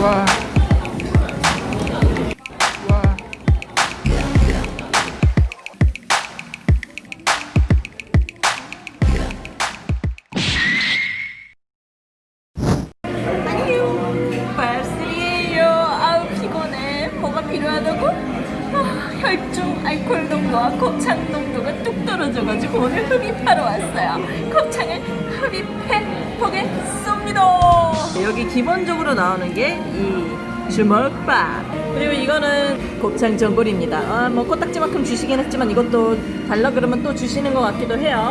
와. 와. 안녕 발쓰리에요 아우 피곤해 뭐가 필요하다고? 아, 혈중 알코올 농도와 곱창 농도가 뚝 떨어져가지고 오늘 흡입하러 왔어요. 곱창을 흡입해 보겠습니다. 여기 기본적으로 나오는 게 이 주먹밥. 그리고 이거는 곱창 전골입니다. 아, 뭐 코딱지만큼 주시긴 했지만 이것도 달라 그러면 또 주시는 것 같기도 해요.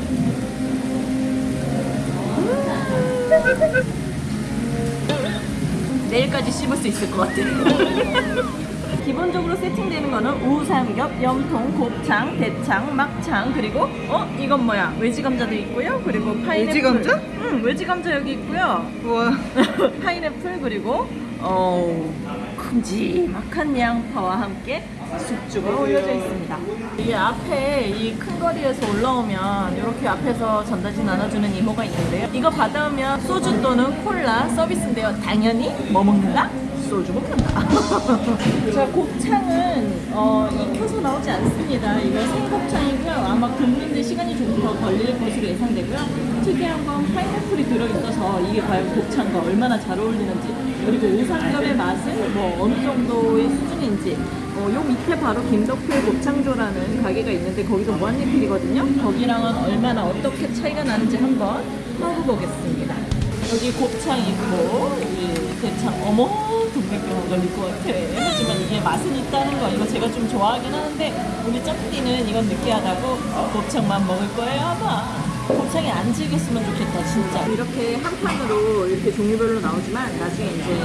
내일까지 씹을 수 있을 것 같아요. 기본적으로 세팅되는 거는 우삼겹, 염통, 곱창, 대창, 막창 그리고 어 이건 뭐야 외지 감자도 있고요. 그리고 파인애플. 외지 감자? 응 외지 감자 여기 있고요. 우와. 파인애플 그리고 어 큼지막한 양파와 함께 숙주가 올려져 있습니다. 이 앞에 이 큰 거리에서 올라오면 이렇게 앞에서 전단지 나눠주는 이모가 있는데요. 이거 받아오면 소주 또는 콜라 서비스인데요. 당연히 뭐 먹는다? 소주 먹는다. 자, 곱창은 어, 익혀서 나오지 않습니다. 이거 생곱창이고요. 아마 굽는데 시간이 조금 더 걸릴 것으로 예상되고요. 특이한 건 파인애플이 들어있어서 이게 과연 곱창과 얼마나 잘 어울리는지 그리고 우삼겹의 맛은 뭐 어느 정도의 수준인지 어, 요 밑에 바로 김덕필 곱창조라는 가게가 있는데 거기도 무한리필이거든요. 거기랑은 얼마나 어떻게 차이가 나는지 한번 먹어보겠습니다. 여기 곱 창 있고 여기 대창 어머 동백경화 걸릴 것 같아. 하지만 이게 맛은 있다는 거 이거 제가 좀 좋아하긴 하는데 우리 점띠는 이건 느끼하다고 곱창만 먹을 거예요 아마 곱창이 안 질겼으면 좋겠다 진짜. 이렇게 한 판으로 이렇게 종류별로 나오지만 나중에 이제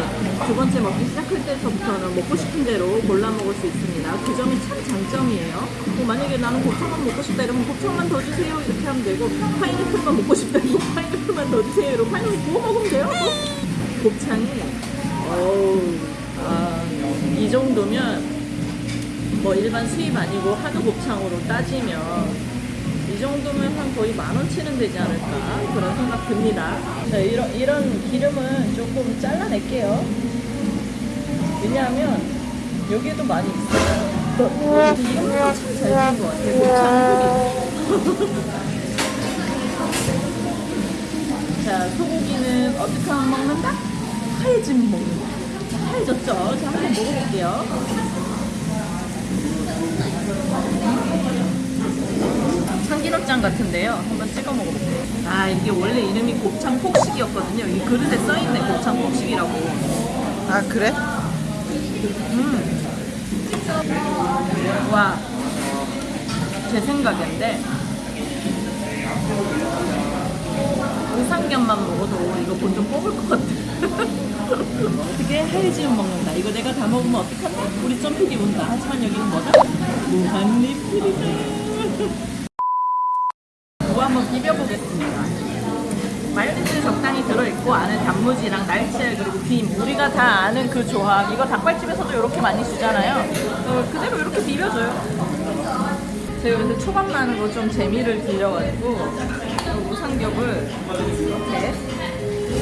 두 번째 먹기 시작할 때서부터는 먹고 싶은 대로 골라 먹을 수 있습니다. 그 점이 참 장점이에요. 뭐 만약에 나는 곱창만 먹고 싶다 이러면 곱창만 더 주세요. 이렇게 하면 되고 파인애플만 먹고 싶다 이러면 파인애플만 더 주세요. 이러고 파인애플 구워 먹으면 돼요. 곱창이 어우 아, 이 정도면 뭐 일반 수입 아니고 한우 곱창으로 따지면 이 정도면 한 거의 만 원치는 되지 않을까 그런 생각 듭니다. 자, 이런 이런 기름은 조금 잘라낼게요. 왜냐하면 여기에도 많이 있어요. 이름도 참잘 지은 것 같아요. 소리. 자, 소고기는 어떻게 하면 먹는다? 하얘지면 먹는다. 하얘졌죠? 자, 한번 먹어볼게요. 참기름장 같은데요. 한번 찍어 먹어볼게요. 아 이게 원래 이름이 곱창 폭식이었거든요. 이 그릇에 써있네 곱창 폭식이라고. 아 그래? 음. 와. 제 생각인데 우삼겹만 먹어도 이거 본좀 뽑을 것 같아. 어떻게 하얘지면 먹는다. 이거 내가 다 먹으면 어떡하지? 우리 점피디 온다. 하지만 여기는 뭐다? 무한리필이다. 무 한번 비벼보겠습니다. 마요네즈 적당히 들어있고 안에 단무지랑 날치알 그리고 김 우리가 다 아는 그 조합. 이거 닭발집에서도 이렇게 많이 주잖아요. 어, 그대로 이렇게 비벼줘요. 제가 요새 초밥 거좀 재미를 들여가지고 우삼겹을 이렇게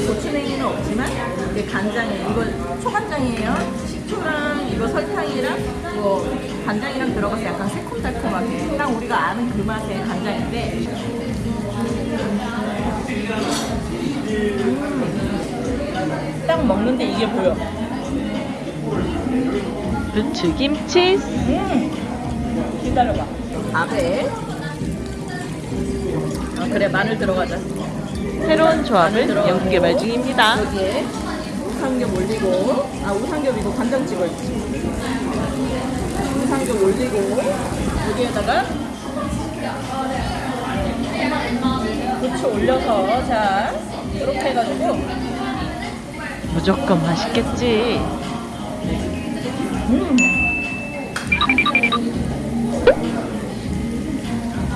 고추냉이는 없지만 이게 간장에 이거 초간장이에요. 식초랑 이거 설탕이랑 이거 간장이랑 들어가서 약간 새콤달콤하게. 딱 우리가 아는 그 맛의 간장인데. 음, 딱 먹는데 이게 보여. 부추김치? 음, 기다려봐. 밥에 아 그래. 마늘 들어가자 새로운 조합을 연구개발 중입니다. 여기에 우삼겹 올리고 아 우삼겹 이거 간장 찍어야지 우삼겹 올리고 여기에다가 고추 올려서 자 이렇게 해가지고 무조건 맛있겠지. 음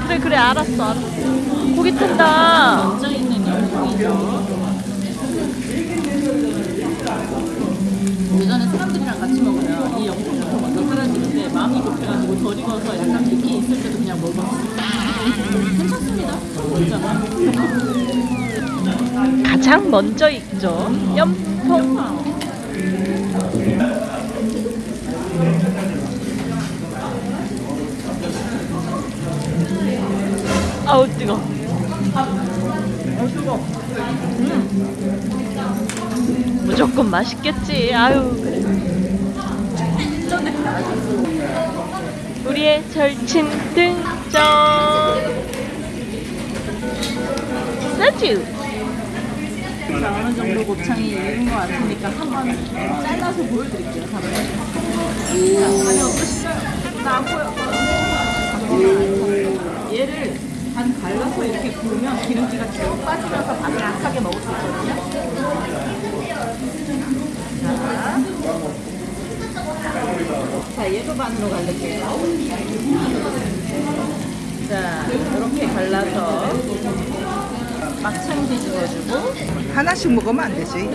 그래 그래 알았어 알았어. 고기 튼다. 앉아있는 열풍이죠. 예전에 사람들이랑 같이 먹으면 이 영국도 먼저 사라지는데 마음이 급해가지고 덜 익어서 약간 느끼 있을 때도 그냥 먹어. 괜찮습니다. 가장 먼저 익죠. 염통. 아우 뜨거. 음. 무조건 맛있겠지. 아유 그래. 우리의 절친 등장. 소주. 어느 정도 곱창이 익은 것 같으니까 한번 잘라서 보여드릴게요. 다음에. 자, 아니 어떠신가요? 나안 보여. 얘를 반 갈라서 이렇게 구우면 기름기가 쭉 빠지면서 바삭하게 먹을 수 있거든요. 자, 자 얘도 반으로 갈릴게요. 자, 이렇게 갈라서 막창 뒤집어주고 하나씩 먹으면 안 되지.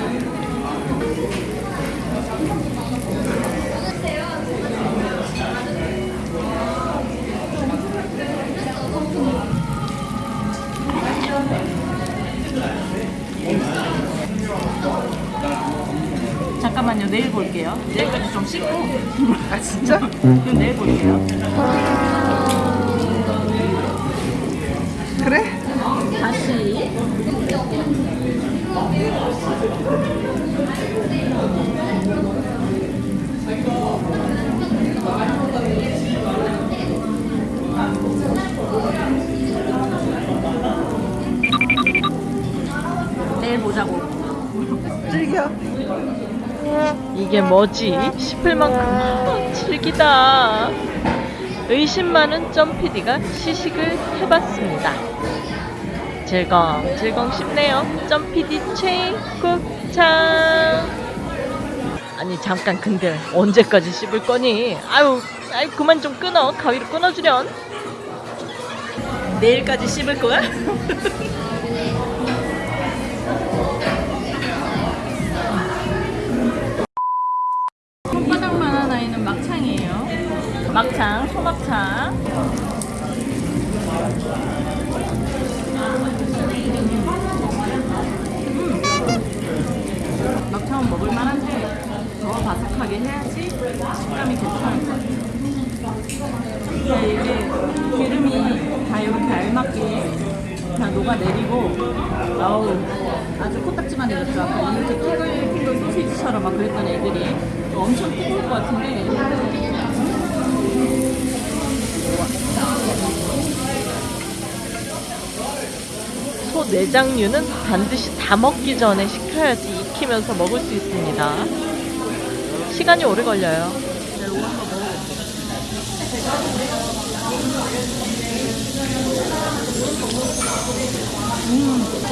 잠깐만요. 내일 볼게요. 내일까지 좀 씻고. 아 진짜? 그럼 내일 볼게요. 그래? 다시. 이게 뭐지 싶을 만큼 즐기다. 의심 많은 점PD가 시식을 해봤습니다. 즐거움 즐거움 싶네요. 점PD 최국창. 아니 잠깐 근데 언제까지 씹을 거니? 아유, 아유 그만 좀 끊어. 가위로 끊어주련. 내일까지 씹을 거야? 막창, 소막창. 음. 막창은 먹을 만한데 더 바삭하게 해야지 식감이 괜찮을 것 같아요. 근데 이게 기름이 다 이렇게 알맞게 다 녹아내리고 아우 아주 코딱지만 익었죠 아까 이렇게 탱글탱글 소시지처럼 막 그랬던 애들이 엄청 뜨거울 것 같은데 소 내장류는 반드시 다 먹기 전에 식혀야지 익히면서 먹을 수 있습니다. 시간이 오래 걸려요.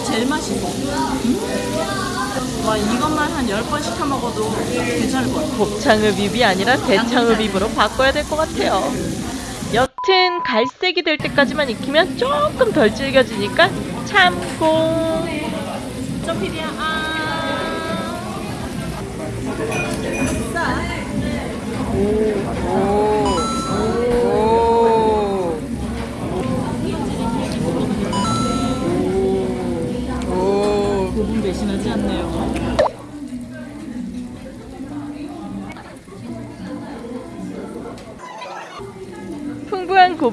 제일 맛있어 음? 와 이것만 한 10번 시켜 먹어도 괜찮을 것 같아 곱창흡입이 아니라 대창흡입으로 바꿔야 될 것 같아요. 여튼 갈색이 될 때까지만 익히면 조금 덜 질겨지니까 참고. 아 오.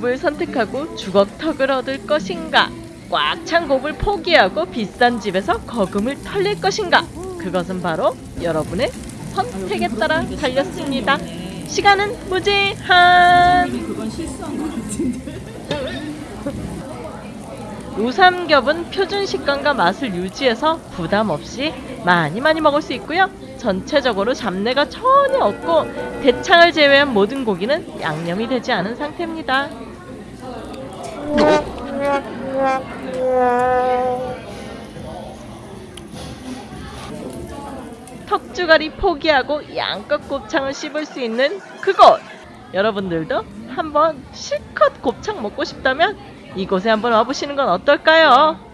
곱을 선택하고 주걱턱을 얻을 것인가? 꽉 찬 곱을 포기하고 비싼 집에서 거금을 털릴 것인가? 그것은 바로 여러분의 선택에 따라 달렸습니다. 시간은 무제한. 우삼겹은 표준 식감과 맛을 유지해서 부담 없이 많이 많이 먹을 수 있고요. 전체적으로 잡내가 전혀 없고 대창을 제외한 모든 고기는 양념이 되지 않은 상태입니다. 턱주가리 포기하고 양껏 곱창을 씹을 수 있는 그곳! 여러분들도 한번 실컷 곱창 먹고 싶다면 이곳에 한번 와보시는 건 어떨까요?